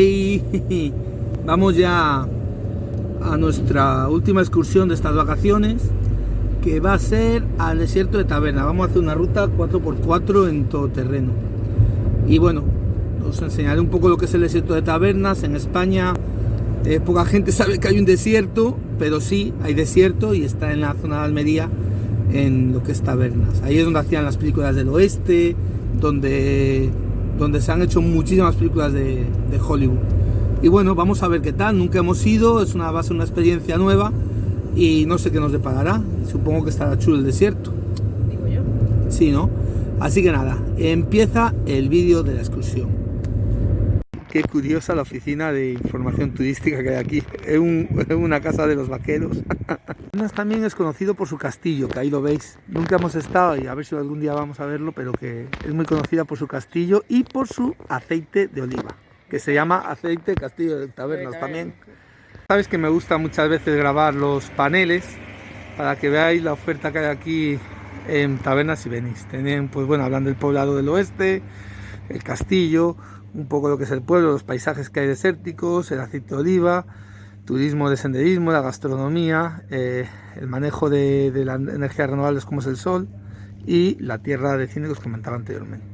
Y vamos ya a nuestra última excursión de estas vacaciones que va a ser al desierto de Taberna. Vamos a hacer una ruta 4x4 en todo terreno. Y bueno, os enseñaré un poco lo que es el desierto de Tabernas. En España eh, poca gente sabe que hay un desierto, pero sí hay desierto y está en la zona de Almería, en lo que es Tabernas. Ahí es donde hacían las películas del oeste, donde, donde se han hecho muchísimas películas de, de Hollywood. Y bueno, vamos a ver qué tal. Nunca hemos ido, es una, va a ser una experiencia nueva y no sé qué nos deparará. Supongo que estará chulo el desierto. Digo yo. Sí, ¿no? Así que nada, empieza el vídeo de la excursión. Qué curiosa la oficina de información turística que hay aquí. Es, un- es una casa de los vaqueros. También es conocido por su castillo, que ahí lo veis. Nunca hemos estado y a ver si algún día vamos a verlo, pero que es muy conocida por su castillo y por su aceite de oliva, que se llama aceite Castillo de Tabernas también. Sabes que me gusta muchas veces grabar los paneles para que veáis la oferta que hay aquí en Tabernas y venís. Tienen, pues bueno, hablan del poblado del oeste, el castillo, un poco lo que es el pueblo, los paisajes que hay desérticos, el aceite de oliva, turismo de senderismo, la gastronomía, eh, el manejo de, de las energías renovables como es el sol y la tierra de cine que os comentaba anteriormente.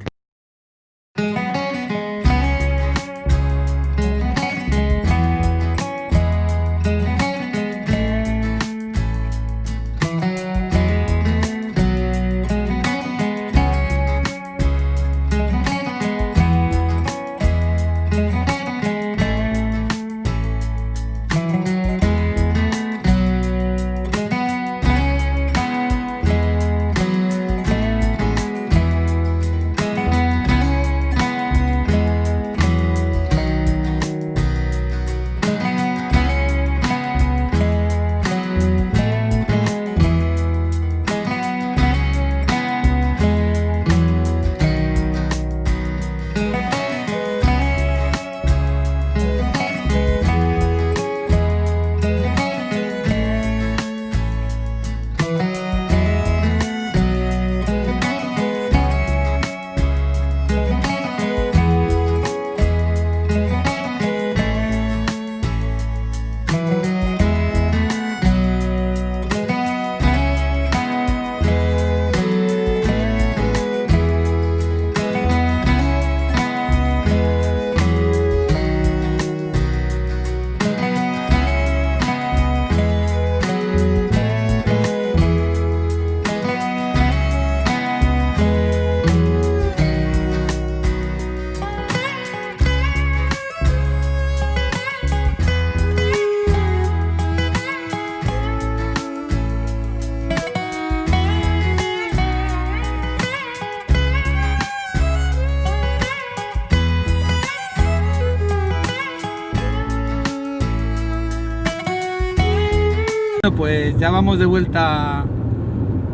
Pues ya vamos de vuelta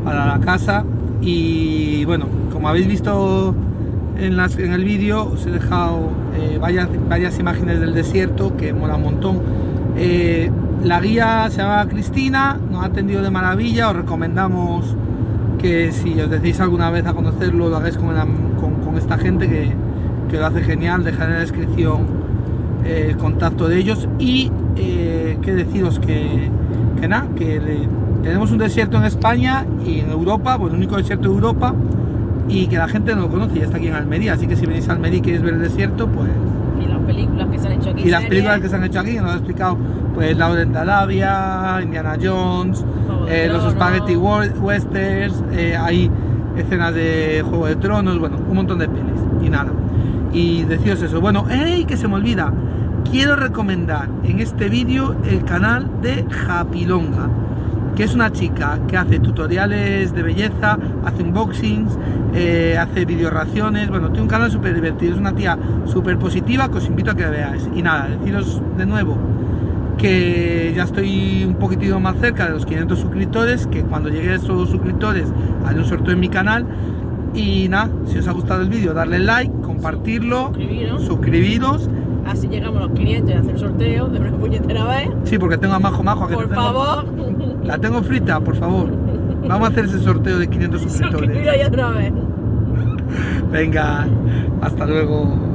para la casa y bueno, como habéis visto en, las- en el vídeo, os he dejado eh, varias, varias imágenes del desierto que mola un montón. Eh, la guía se llama Cristina, nos ha atendido de maravilla, os recomendamos que si os decís alguna vez a conocerlo, lo hagáis con, la- con esta gente que, que lo hace genial, dejaré en la descripción eh, el contacto de ellos y eh, que deciros que, que nada, que le- tenemos un desierto en España y en Europa, pues el único desierto de Europa y que la gente no lo conoce y está aquí en Almería, así que si venís a Almería y queréis ver el desierto, pues Y las películas que se han hecho aquí. y las películas que se han hecho aquí, que nos ha explicado pues Lauren de Arabia, Indiana Jones, eh, los. Spaghetti Westerns, eh, hay escenas de Juego de Tronos, bueno, un montón de pelis y nada. Y deciros eso, bueno, ¡ey! Que se me olvida, quiero recomendar en este vídeo el canal de Japilonga, que es una chica que hace tutoriales de belleza, hace unboxings, eh, hace video reacciones, bueno, tiene un canal súper divertido, es una tía súper positiva que os invito a que veáis. Y nada, deciros de nuevo que ya estoy un poquitito más cerca de los 500 suscriptores, que cuando llegue a esos suscriptores haré un sorteo en mi canal. Y nada, si os ha gustado el vídeo, darle like, compartirlo, Suscribiros. suscribiros. Así llegamos a los 500 y hacer sorteo de una puñetera vez. Sí, porque tengo a Majo Majo. que Por tengo- favor, La tengo frita, por favor. Vamos a hacer ese sorteo de 500 suscriptores. suscribiros ya otra vez. Venga, hasta luego.